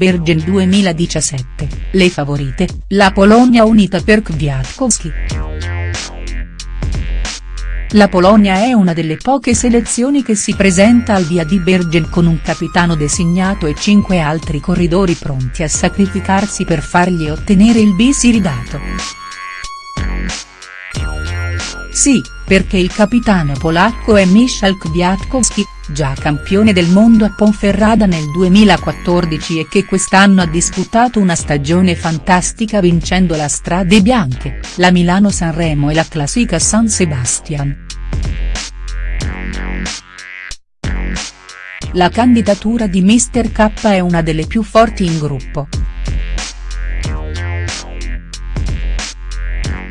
Bergen 2017, le favorite, la Polonia unita per Kwiatkowski. La Polonia è una delle poche selezioni che si presenta al via di Bergen con un capitano designato e cinque altri corridori pronti a sacrificarsi per fargli ottenere il bis iridato. Sì, perché il capitano polacco è Michał Kwiatkowski, già campione del mondo a Ponferrada nel 2014 e che quest'anno ha disputato una stagione fantastica vincendo la Strade Bianche, la Milano-Sanremo e la Classica San Sebastian. La candidatura di Mr K è una delle più forti in gruppo.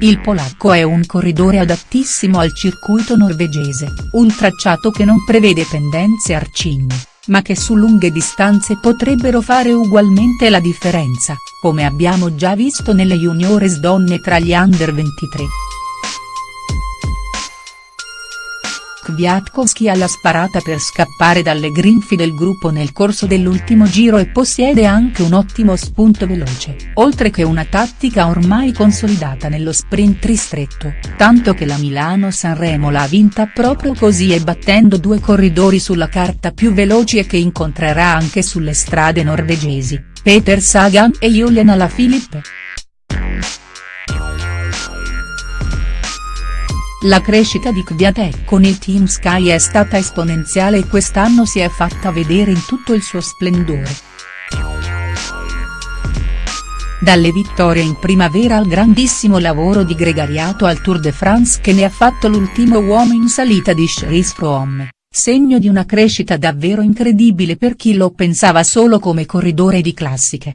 Il polacco è un corridore adattissimo al circuito norvegese, un tracciato che non prevede pendenze arcigne, ma che su lunghe distanze potrebbero fare ugualmente la differenza, come abbiamo già visto nelle juniores donne tra gli under 23. Kwiatkowski ha la sparata per scappare dalle grinfie del gruppo nel corso dell'ultimo giro e possiede anche un ottimo spunto veloce, oltre che una tattica ormai consolidata nello sprint ristretto, tanto che la Milano-Sanremo l'ha vinta proprio così e battendo due corridori sulla carta più veloci e che incontrerà anche sulle strade norvegesi, Peter Sagan e Julian Alaphilippe. La crescita di Kwiatek con il Team Sky è stata esponenziale e quest'anno si è fatta vedere in tutto il suo splendore. Dalle vittorie in primavera al grandissimo lavoro di gregariato al Tour de France che ne ha fatto l'ultimo uomo in salita di Chris Froome, segno di una crescita davvero incredibile per chi lo pensava solo come corridore di classiche.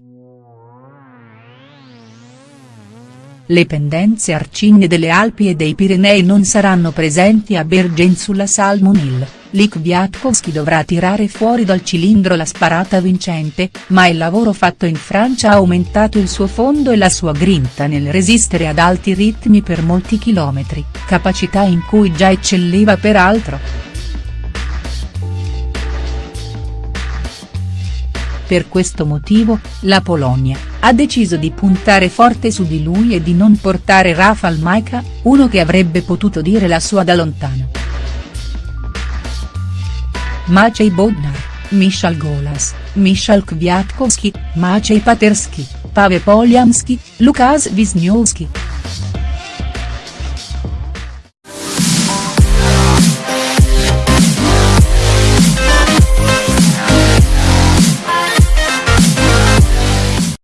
Le pendenze arcigne delle Alpi e dei Pirenei non saranno presenti a Bergen sulla Salmon Hill, lì Kwiatkowski dovrà tirare fuori dal cilindro la sparata vincente, ma il lavoro fatto in Francia ha aumentato il suo fondo e la sua grinta nel resistere ad alti ritmi per molti chilometri, capacità in cui già eccelleva peraltro. Per questo motivo, la Polonia, ha deciso di puntare forte su di lui e di non portare Rafał Majka, uno che avrebbe potuto dire la sua da lontano. Maciej Bodnar, Michal Golas, Michal Kwiatkowski, Maciej Paterski, Paweł Polianski, Lukasz Wisniewski.